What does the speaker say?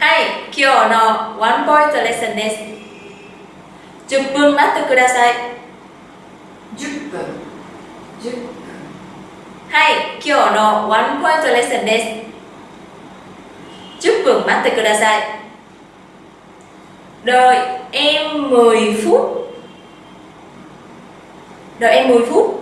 はい、今日のワンポイントレッスンです。10分待ってください。10分10分はい、今日のワンポイントレッスンです。10分待ってください。Đợi em 10 phút. Đợi em 10 phút.